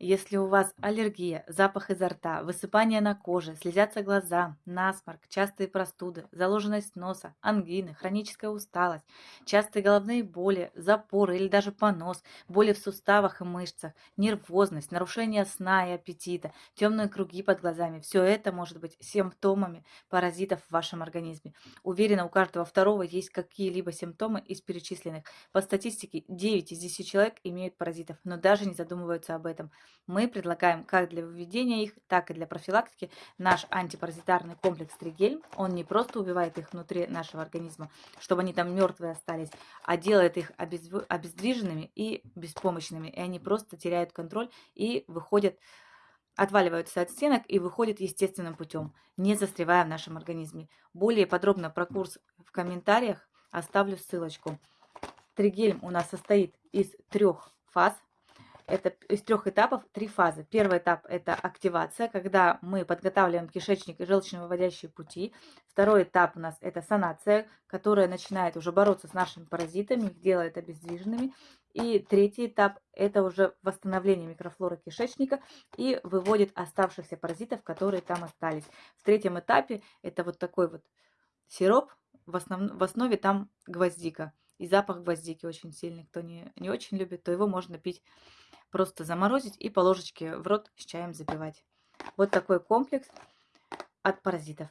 Если у вас аллергия, запах изо рта, высыпание на коже, слезятся глаза, насморк, частые простуды, заложенность носа, ангины, хроническая усталость, частые головные боли, запоры или даже понос, боли в суставах и мышцах, нервозность, нарушение сна и аппетита, темные круги под глазами, все это может быть симптомами паразитов в вашем организме. Уверена, у каждого второго есть какие-либо симптомы из перечисленных. По статистике 9 из 10 человек имеют паразитов, но даже не задумываются об этом мы предлагаем как для выведения их, так и для профилактики наш антипаразитарный комплекс Тригель. Он не просто убивает их внутри нашего организма, чтобы они там мертвые остались, а делает их обездвиженными и беспомощными. И они просто теряют контроль и выходят отваливаются от стенок и выходят естественным путем, не застревая в нашем организме. Более подробно про курс в комментариях оставлю ссылочку. Тригель у нас состоит из трех фаз. Это из трех этапов три фазы. Первый этап – это активация, когда мы подготавливаем кишечник и желчно-выводящие пути. Второй этап у нас – это санация, которая начинает уже бороться с нашими паразитами, их делает обездвиженными. И третий этап – это уже восстановление микрофлоры кишечника и выводит оставшихся паразитов, которые там остались. В третьем этапе это вот такой вот сироп, в, основ... в основе там гвоздика. И запах гвоздики очень сильный. Кто не, не очень любит, то его можно пить Просто заморозить и по ложечке в рот с чаем запивать. Вот такой комплекс от паразитов.